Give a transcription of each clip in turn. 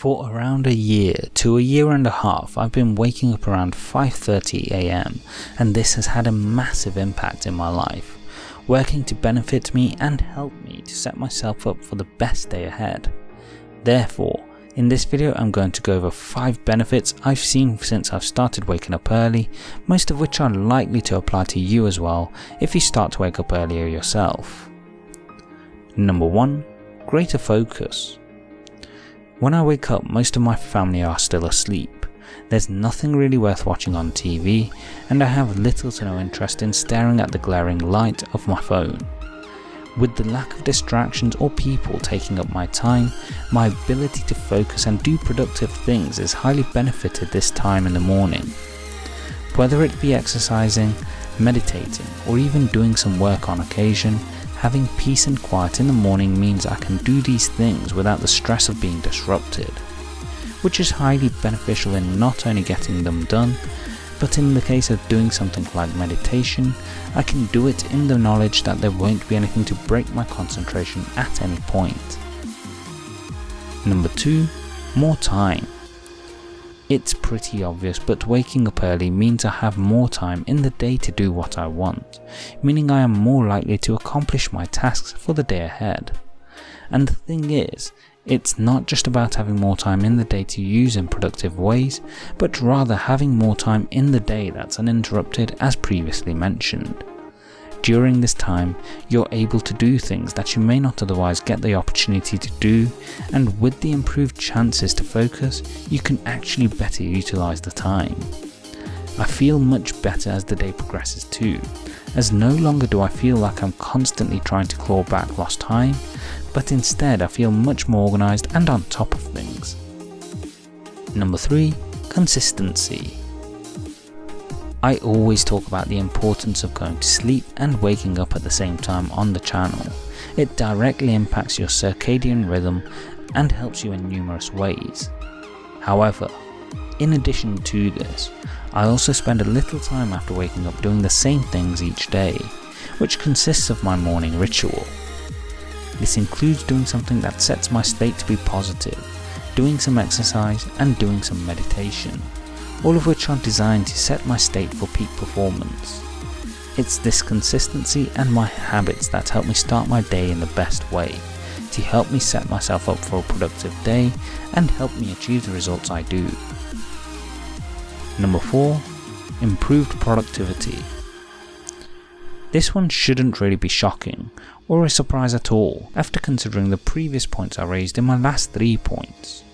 For around a year to a year and a half I've been waking up around 5.30am and this has had a massive impact in my life, working to benefit me and help me to set myself up for the best day ahead. Therefore, in this video I'm going to go over 5 benefits I've seen since I've started waking up early, most of which are likely to apply to you as well if you start to wake up earlier yourself. Number 1. Greater focus. When I wake up, most of my family are still asleep. There's nothing really worth watching on TV, and I have little to no interest in staring at the glaring light of my phone. With the lack of distractions or people taking up my time, my ability to focus and do productive things is highly benefited this time in the morning. Whether it be exercising, meditating, or even doing some work on occasion, Having peace and quiet in the morning means I can do these things without the stress of being disrupted, which is highly beneficial in not only getting them done, but in the case of doing something like meditation, I can do it in the knowledge that there won't be anything to break my concentration at any point. Number 2. More time. It's pretty obvious, but waking up early means I have more time in the day to do what I want, meaning I am more likely to accomplish my tasks for the day ahead. And the thing is, it's not just about having more time in the day to use in productive ways, but rather having more time in the day that's uninterrupted as previously mentioned. During this time, you're able to do things that you may not otherwise get the opportunity to do, and with the improved chances to focus, you can actually better utilize the time. I feel much better as the day progresses too, as no longer do I feel like I'm constantly trying to claw back lost time, but instead I feel much more organised and on top of things. Number 3. Consistency I always talk about the importance of going to sleep and waking up at the same time on the channel. It directly impacts your circadian rhythm and helps you in numerous ways. However, in addition to this, I also spend a little time after waking up doing the same things each day, which consists of my morning ritual. This includes doing something that sets my state to be positive, doing some exercise and doing some meditation all of which are designed to set my state for peak performance. It's this consistency and my habits that help me start my day in the best way, to help me set myself up for a productive day and help me achieve the results I do. Number 4. Improved productivity. This one shouldn't really be shocking, or a surprise at all, after considering the previous points I raised in my last 3 points.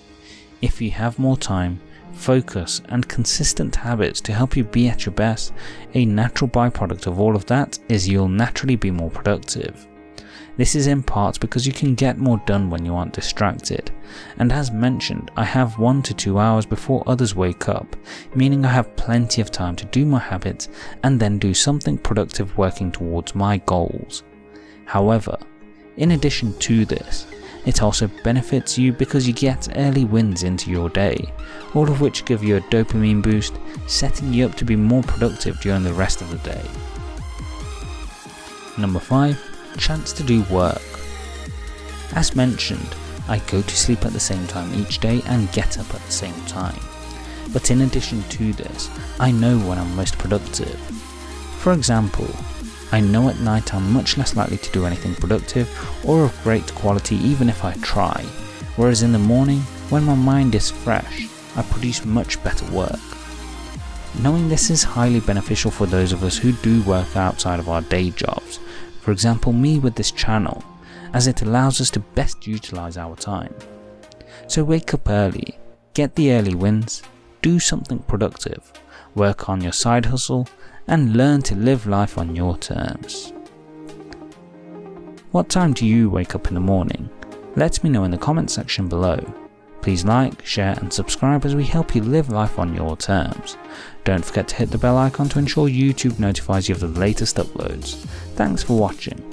If you have more time, focus, and consistent habits to help you be at your best, a natural byproduct of all of that is you'll naturally be more productive. This is in part because you can get more done when you aren't distracted, and as mentioned, I have 1 to 2 hours before others wake up, meaning I have plenty of time to do my habits and then do something productive working towards my goals. However, in addition to this, it also benefits you because you get early wins into your day, all of which give you a dopamine boost, setting you up to be more productive during the rest of the day. Number 5. Chance to do work. As mentioned, I go to sleep at the same time each day and get up at the same time. But in addition to this, I know when I'm most productive. For example, I know at night I'm much less likely to do anything productive or of great quality even if I try, whereas in the morning, when my mind is fresh, I produce much better work. Knowing this is highly beneficial for those of us who do work outside of our day jobs, for example me with this channel, as it allows us to best utilise our time. So wake up early, get the early wins, do something productive, work on your side hustle and learn to live life on your terms. What time do you wake up in the morning? Let me know in the comment section below. Please like, share and subscribe as we help you live life on your terms. Don't forget to hit the bell icon to ensure YouTube notifies you of the latest uploads. Thanks for watching.